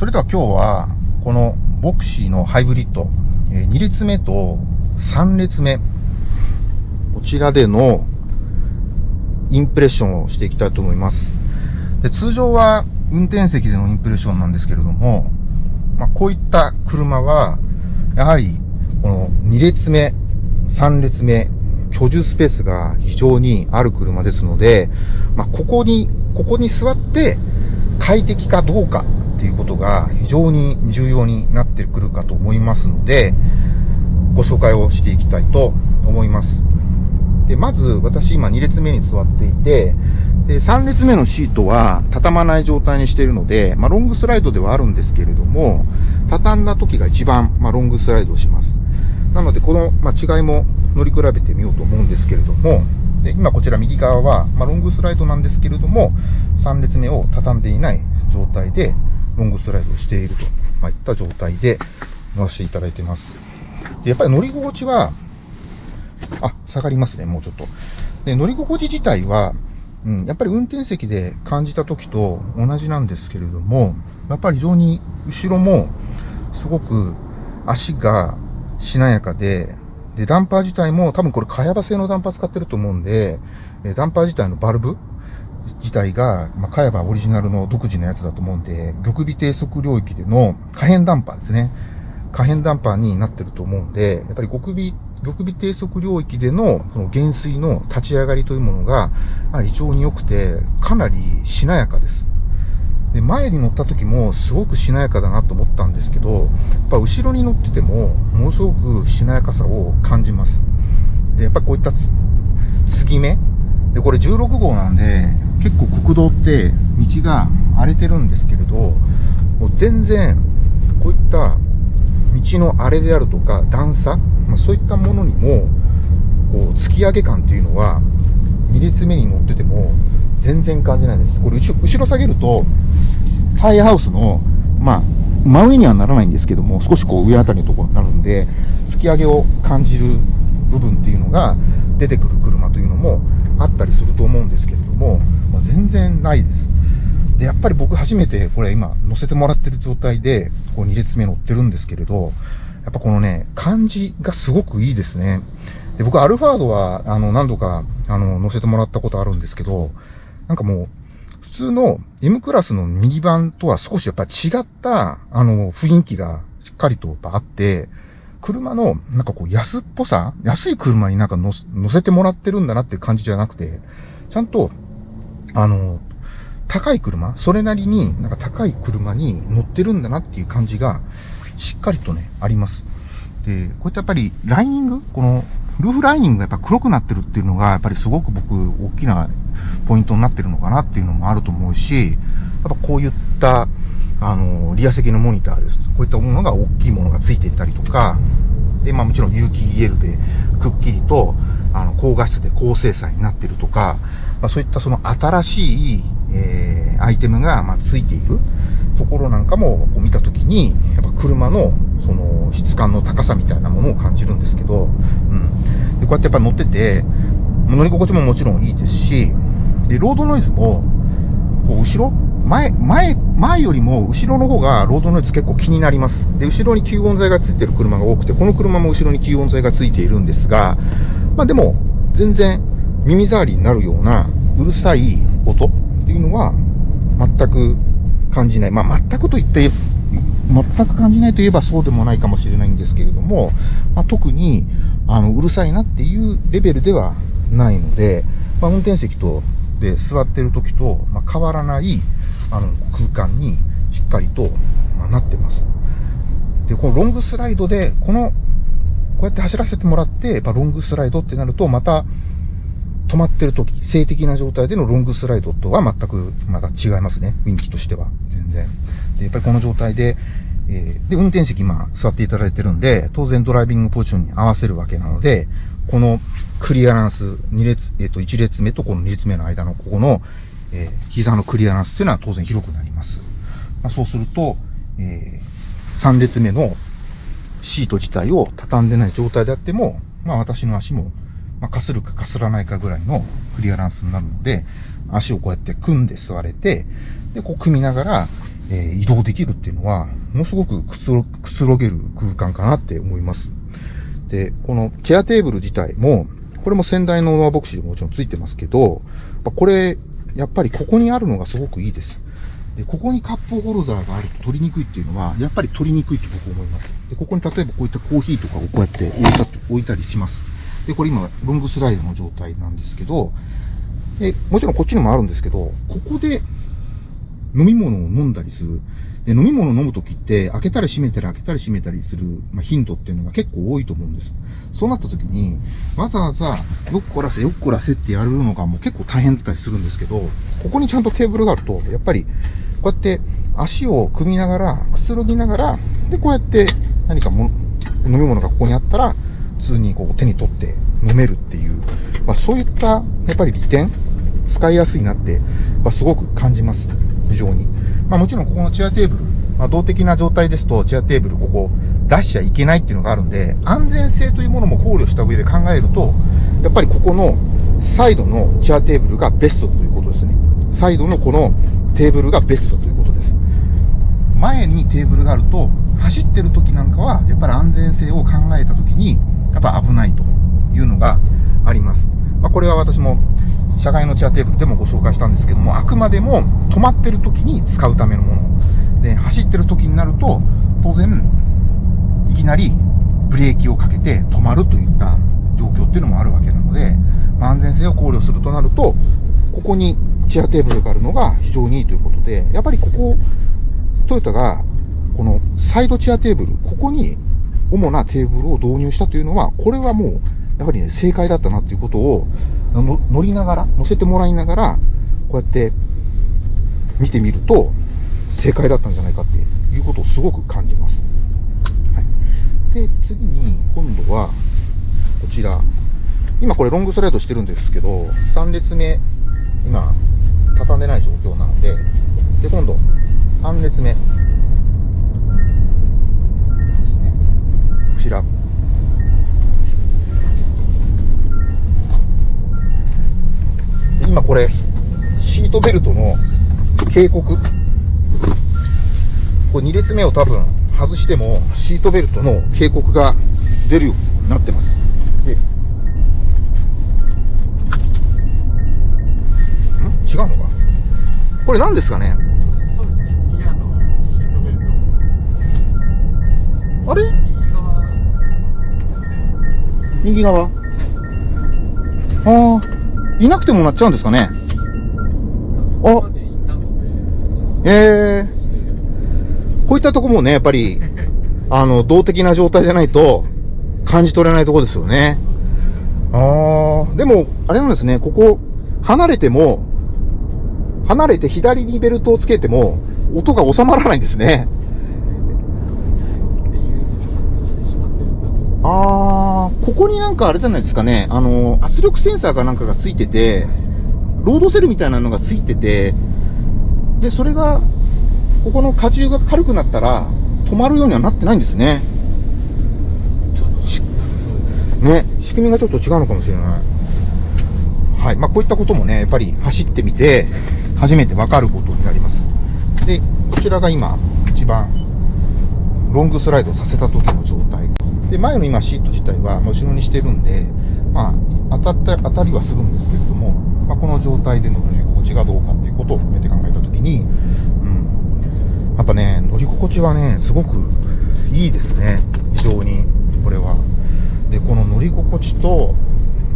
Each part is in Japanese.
それでは今日は、このボクシーのハイブリッド、え2列目と3列目、こちらでのインプレッションをしていきたいと思います。で通常は運転席でのインプレッションなんですけれども、まあ、こういった車は、やはり、この2列目、3列目、居住スペースが非常にある車ですので、まあ、ここに、ここに座って快適かどうかっていうことが非常に重要になってくるかと思いますので、ご紹介をしていきたいと思います。で、まず私今2列目に座っていて、で、3列目のシートは畳まない状態にしているので、まあ、ロングスライドではあるんですけれども、畳んだ時が一番、まあ、ロングスライドをします。なので、この、まあ、違いも乗り比べてみようと思うんですけれども、で今こちら右側は、ま、ロングスライドなんですけれども、3列目を畳んでいない状態で、ロングスライドをしていると、まあ、いった状態で乗らせていただいてます。でやっぱり乗り心地は、あ、下がりますね、もうちょっと。で、乗り心地自体は、うん、やっぱり運転席で感じた時と同じなんですけれども、やっぱり非常に後ろもすごく足がしなやかで、で、ダンパー自体も多分これ、かやば製のダンパー使ってると思うんで、ダンパー自体のバルブ自体が、まあ、かやばオリジナルの独自のやつだと思うんで、玉尾低速領域での可変ダンパーですね。可変ダンパーになってると思うんで、やっぱり極尾、極尾低速領域でのその減衰の立ち上がりというものが、非常に良くて、かなりしなやかです。で、前に乗った時もすごくしなやかだなと思ったんですけど、やっぱ後ろに乗ってても、ものすごくしなやかさを感じます。で、やっぱこういった継ぎ目で、これ16号なんで、結構国道って道が荒れてるんですけれど、もう全然、こういった道の荒れであるとか段差、まあ、そういったものにも、こう、突き上げ感っていうのは、2列目に乗ってても、全然感じないです。これ後、ろ下げると、タイヤハウスの、まあ、真上にはならないんですけども、少しこう上あたりのところになるんで、突き上げを感じる部分っていうのが出てくる車というのもあったりすると思うんですけれども、全然ないです。で、やっぱり僕初めてこれ今乗せてもらってる状態で、こう2列目乗ってるんですけれど、やっぱこのね、感じがすごくいいですね。で、僕アルファードは、あの、何度か、あの、乗せてもらったことあるんですけど、なんかもう、普通の M クラスのミニバンとは少しやっぱ違った、あの、雰囲気がしっかりとあって、車の、なんかこう、安っぽさ安い車になんか乗せてもらってるんだなっていう感じじゃなくて、ちゃんと、あの、高い車、それなりになんか高い車に乗ってるんだなっていう感じが、しっかりとね、あります。で、こういったやっぱり、ライニングこの、ルーフライニングがやっぱ黒くなってるっていうのが、やっぱりすごく僕、大きなポイントになってるのかなっていうのもあると思うし、やっぱこういった、あの、リア席のモニターです。こういったものが大きいものがついていたりとか、で、まあもちろん有機 EL でくっきりと、あの、高画質で高精細になってるとか、まあそういったその新しい、えー、アイテムが、まあついているところなんかもこう見たときに、やっぱ車の、その、質感の高さみたいなものを感じるんですけど、うん。で、こうやってやっぱ乗ってて、乗り心地ももちろんいいですし、で、ロードノイズも、こう、後ろ前、前、前よりも後ろの方がロードノイズ結構気になります。で、後ろに吸音材がついてる車が多くて、この車も後ろに吸音材がついているんですが、まあでも、全然耳障りになるようなうるさい音っていうのは全く感じない。まあ全くと言って、全く感じないといえばそうでもないかもしれないんですけれども、まあ、特に、あの、うるさいなっていうレベルではないので、まあ、運転席とで座ってる時と、まあ、変わらないあの空間にしっかりと、まあ、なってます。で、このロングスライドで、この、こうやって走らせてもらって、やっぱロングスライドってなると、また、止まってる時、静的な状態でのロングスライドとは全くまた違いますね。雰囲気としては。全然。で、やっぱりこの状態で、えー、で、運転席今座っていただいてるんで、当然ドライビングポジションに合わせるわけなので、このクリアランス、2列、えっ、ー、と、1列目とこの2列目の間のここの、えー、膝のクリアランスっていうのは当然広くなります。まあ、そうすると、え、3列目のシート自体を畳んでない状態であっても、まあ私の足も、まあ、かするかかすらないかぐらいのクリアランスになるので、足をこうやって組んで座れて、で、こう組みながら、えー、移動できるっていうのは、ものすごくくつろくつろげる空間かなって思います。で、このチェアテーブル自体も、これも先代のノアボクシーでもちろんついてますけど、これ、やっぱりここにあるのがすごくいいです。で、ここにカップホルダーがあると取りにくいっていうのは、やっぱり取りにくいと僕思います。で、ここに例えばこういったコーヒーとかをこうやって置いた、置いたりします。で、これ今、ロングスライドの状態なんですけど、で、もちろんこっちにもあるんですけど、ここで飲み物を飲んだりする。で、飲み物を飲むときって、開けたり閉めたり開けたり閉めたりする、まあ、頻度っていうのが結構多いと思うんです。そうなったときに、わざわざ、よっこらせ、よっこらせってやるのがもう結構大変だったりするんですけど、ここにちゃんとテーブルがあると、やっぱり、こうやって足を組みながら、くつろぎながら、で、こうやって何かも飲み物がここにあったら、通にこう手に取って飲めるっていう、まあそういった、やっぱり利点、使いやすいなって、まあ、すごく感じます。非常に。まあもちろんここのチェアテーブル、まあ動的な状態ですと、チェアテーブルここ出しちゃいけないっていうのがあるんで、安全性というものも考慮した上で考えると、やっぱりここのサイドのチェアテーブルがベストということですね。サイドのこのテーブルがベストということです。前にテーブルがあると、走ってる時なんかは、やっぱり安全性を考えた時に、やっぱ危ないというのがあります。まあ、これは私も社外のチェアテーブルでもご紹介したんですけども、あくまでも止まってる時に使うためのもの。で、走ってる時になると、当然、いきなりブレーキをかけて止まるといった状況っていうのもあるわけなので、まあ、安全性を考慮するとなると、ここにチェアテーブルがあるのが非常にいいということで、やっぱりここ、トヨタが、このサイドチェアテーブル、ここに主なテーブルを導入したというのは、これはもう、やはりね、正解だったなっていうことを、乗りながら、乗せてもらいながら、こうやって見てみると、正解だったんじゃないかっていうことをすごく感じます。はい、で、次に、今度は、こちら。今これロングスライドしてるんですけど、3列目、今、畳んでない状況なので、で、今度、3列目。こちら。今これ、シートベルトの警告。これ2列目を多分外しても、シートベルトの警告が出るようになってます。で、ん？違うのか？これ何ですかね？そうですね。ギアのシートベルトですね。あれ？右側はい。ああ。いなくてもなっちゃうんですかねあええー、こういったとこもね、やっぱり、あの、動的な状態じゃないと、感じ取れないとこですよね。ああ、でも、あれなんですね、ここ、離れても、離れて左にベルトをつけても、音が収まらないんですね。っていう風に反応してしまってるんだと。あー、ここになんかあれじゃないですかね、あの、圧力センサーかなんかがついてて、ロードセルみたいなのがついてて、で、それが、ここの荷重が軽くなったら、止まるようにはなってないんですね。ね。ね、仕組みがちょっと違うのかもしれない。はい。まあ、こういったこともね、やっぱり走ってみて、初めてわかることになります。で、こちらが今、一番、ロングスライドさせた時の。で、前の今シート自体は後ろにしてるんで、まあ、当たった、当たりはするんですけれども、まあ、この状態での乗り心地がどうかっていうことを含めて考えたときに、うん。やっぱね、乗り心地はね、すごくいいですね。非常に、これは。で、この乗り心地と、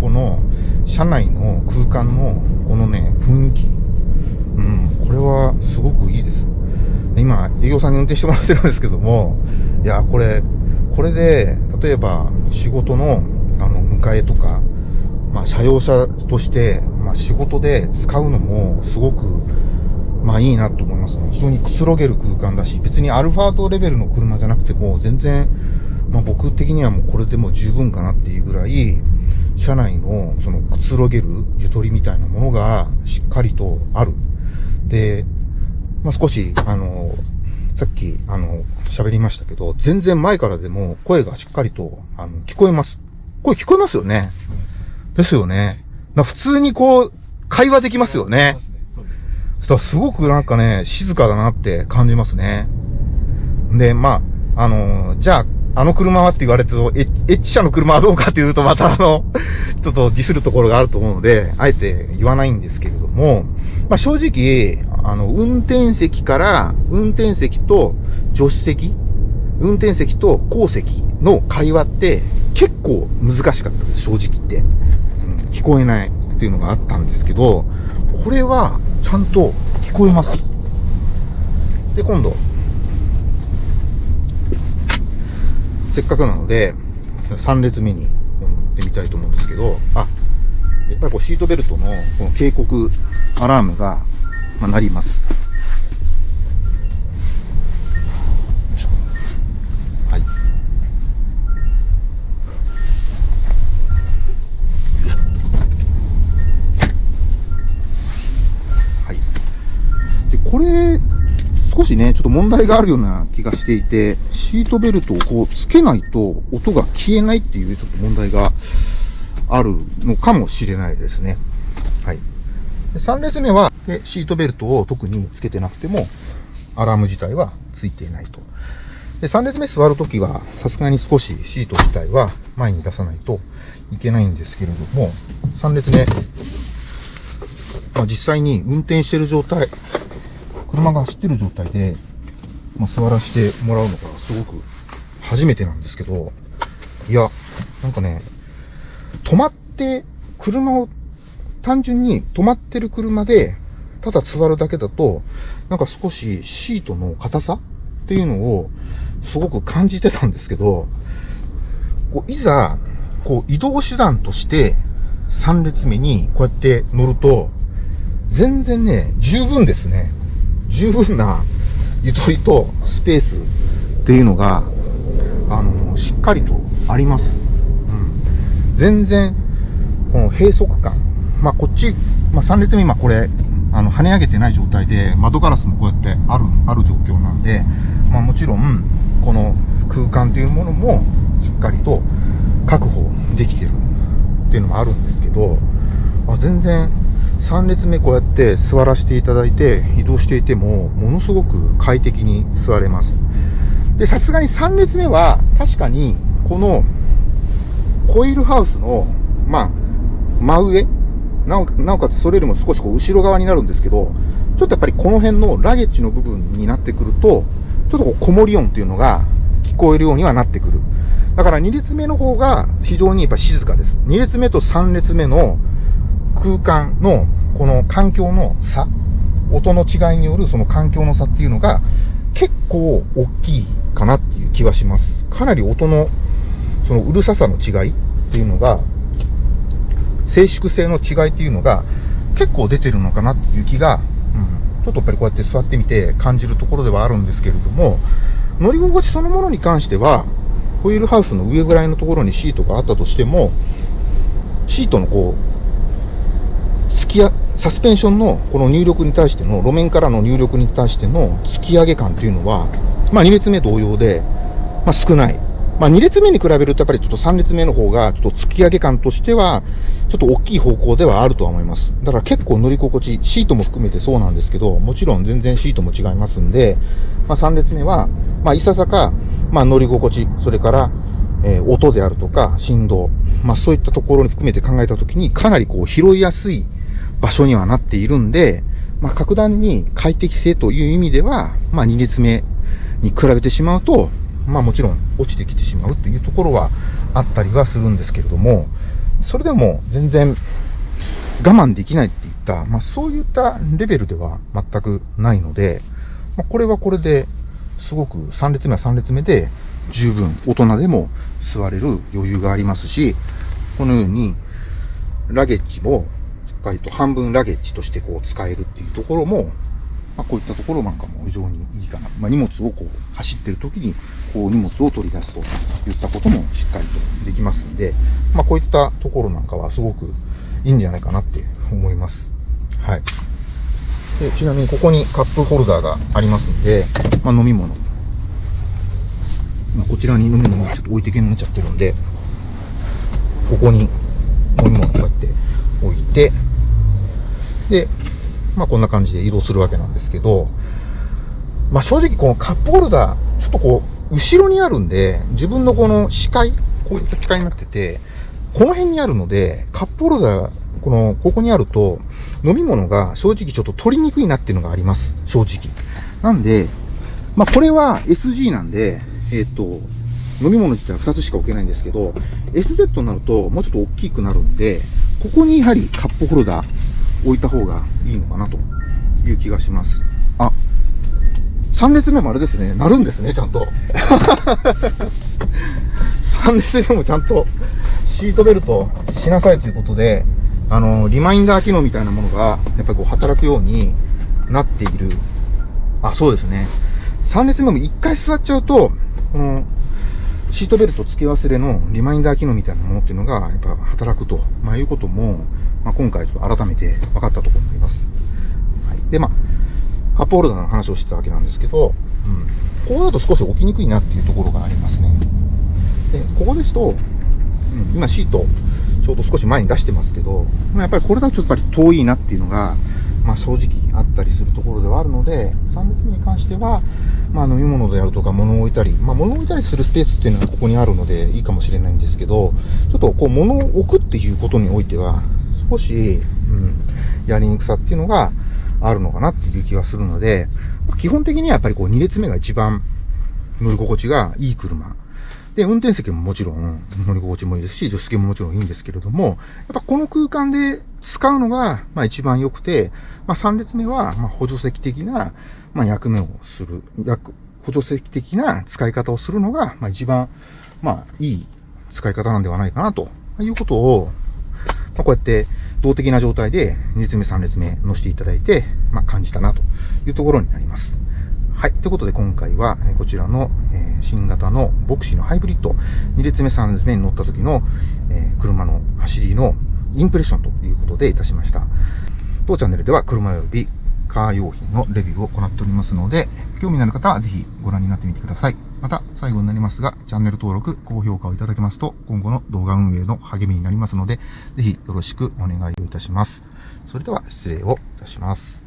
この車内の空間のこのね、雰囲気。うん、これはすごくいいです。今、営業さんに運転してもらってるんですけども、いや、これ、これで、例えば仕事の、あの、迎えとか、まあ、車用車として、まあ、仕事で使うのも、すごく、まあ、いいなと思いますね。非常にくつろげる空間だし、別にアルファードレベルの車じゃなくても、全然、まあ、僕的にはもうこれでも十分かなっていうぐらい、車内の、その、くつろげるゆとりみたいなものが、しっかりとある。で、まあ、少し、あの、さっき、あの、喋りましたけど、全然前からでも声がしっかりと、あの、聞こえます。声聞こえますよね。ですよね。普通にこう、会話できますよね。したらすごくなんかね、静かだなって感じますね。で、まあ、あのーじゃあ、あの車はって言われてと、エエッチ車の車はどうかっていうと、またあの、ちょっとディスるところがあると思うので、あえて言わないんですけれども、まあ正直、あの、運転席から、運転席と助手席、運転席と後席の会話って結構難しかったです、正直言って。うん、聞こえないっていうのがあったんですけど、これはちゃんと聞こえます。で、今度、せっかくなので、3列目に乗ってみたいと思うんですけど、あ、やっぱりこうシートベルトのこの警告アラームが、まあ、鳴ります。はい。はい。で、これ、少しね、ちょっと問題があるような気がしていて、シートベルトをこうつけないと音が消えないっていうちょっと問題があるのかもしれないですね。3列目は、でシートベルトを特につけてなくても、アラーム自体はついていないと。で、3列目座るときは、さすがに少しシート自体は前に出さないといけないんですけれども、3列目、まあ、実際に運転してる状態、車が走ってる状態で、まあ、座らせてもらうのがすごく初めてなんですけど、いや、なんかね、止まって、車を、単純に止まってる車で、ただ座るだけだと、なんか少しシートの硬さっていうのをすごく感じてたんですけど、こういざ、こう移動手段として3列目にこうやって乗ると、全然ね、十分ですね。十分なゆとりとスペースっていうのが、あの、しっかりとあります。うん。全然、この閉塞感。まあ、こっち、まあ、3列目今これ、あの、跳ね上げてない状態で、窓ガラスもこうやってある、ある状況なんで、まあ、もちろん、この空間というものも、しっかりと確保できてるっていうのもあるんですけど、あ全然、3列目こうやって座らせていただいて移動していても、ものすごく快適に座れます。で、さすがに3列目は、確かに、この、コイルハウスの、まあ、真上なおなおかつそれよりも少しこう後ろ側になるんですけど、ちょっとやっぱりこの辺のラゲッジの部分になってくると、ちょっとこうこもり音っていうのが聞こえるようにはなってくる。だから2列目の方が非常にやっぱ静かです。2列目と3列目の空間のこの環境の差、音の違いによるその環境の差っていうのが結構大きいかなっていう気はします。かなり音のそのうるささの違いっていうのが、静粛性の違いっていうのが結構出てるのかなっていう気が、うん、ちょっとやっぱりこうやって座ってみて感じるところではあるんですけれども、乗り心地そのものに関しては、ホイールハウスの上ぐらいのところにシートがあったとしても、シートのこう、突きや、サスペンションのこの入力に対しての、路面からの入力に対しての突き上げ感っていうのは、まあ2列目同様で、まあ少ない。まあ2列目に比べるとやっぱりちょっと3列目の方がちょっと突き上げ感としては、ちょっと大きい方向ではあるとは思います。だから結構乗り心地、シートも含めてそうなんですけど、もちろん全然シートも違いますんで、まあ3列目は、まあいささか、まあ乗り心地、それから、えー音であるとか振動、まあそういったところに含めて考えたときにかなりこう拾いやすい場所にはなっているんで、まあ格段に快適性という意味では、まあ2列目に比べてしまうと、まあもちろん落ちてきてしまうというところはあったりはするんですけれども、それでも全然我慢できないっていった、まあそういったレベルでは全くないので、まあこれはこれですごく3列目は3列目で十分大人でも座れる余裕がありますし、このようにラゲッジもしっかりと半分ラゲッジとしてこう使えるっていうところも、まあ、こういったところなんかも非常にいいかな。まあ、荷物をこう走ってる時にこう荷物を取り出すといったこともしっかりとできますんで、まあ、こういったところなんかはすごくいいんじゃないかなって思います。はい。でちなみにここにカップホルダーがありますんで、まあ、飲み物。まあ、こちらに飲み物ちょっと置いてけになっちゃってるんで、ここに飲み物こうやって置いて、で、まあこんな感じで移動するわけなんですけど、まあ正直このカップホルダー、ちょっとこう、後ろにあるんで、自分のこの視界、こういった機械になってて、この辺にあるので、カップホルダー、この、ここにあると、飲み物が正直ちょっと取りにくいなっていうのがあります。正直。なんで、まあこれは SG なんで、えっ、と、飲み物自体は2つしか置けないんですけど、SZ になるともうちょっと大きくなるんで、ここにやはりカップホルダー置いた方がいいのかなという気がします。あ、3列目もあれですね、なるんですね、ちゃんと。3列目もちゃんとシートベルトしなさいということで、あの、リマインダー機能みたいなものが、やっぱりこう働くようになっている。あ、そうですね。3列目も1回座っちゃうと、この、シートベルト付け忘れのリマインダー機能みたいなものっていうのが、やっぱ働くと、まあ、いうことも、まあ、今回ちょっと改めて分かったところになります。はい。で、まあ、カップホルダーの話をしてたわけなんですけど、うん。ここだと少し置きにくいなっていうところがありますね。で、ここですと、うん、今シート、ちょうど少し前に出してますけど、まあやっぱりこれだとちょっとやっぱり遠いなっていうのが、まあ正直あったりするところではあるので、3列目に関しては、まあ飲み物であるとか物を置いたり、まあ物を置いたりするスペースっていうのはここにあるのでいいかもしれないんですけど、ちょっとこう物を置くっていうことにおいては、少し、うん、やりにくさっていうのがあるのかなっていう気がするので、基本的にはやっぱりこう2列目が一番乗り心地がいい車。で、運転席ももちろん乗り心地もいいですし、助手席ももちろんいいんですけれども、やっぱこの空間で使うのが、まあ一番良くて、まあ3列目は、まあ補助席的な、まあ役目をする、役、補助席的な使い方をするのが、まあ一番、まあいい使い方なんではないかなということを、まあこうやって動的な状態で2列目3列目乗せていただいて、まあ感じたなというところになります。はい。ということで今回は、こちらの、え新型のボクシーのハイブリッド2列目3列目に乗った時の、え車の走りのインプレッションということでいたしました。当チャンネルでは車及びカー用品のレビューを行っておりますので、興味のある方はぜひご覧になってみてください。また、最後になりますが、チャンネル登録、高評価をいただけますと、今後の動画運営の励みになりますので、ぜひよろしくお願いをいたします。それでは失礼をいたします。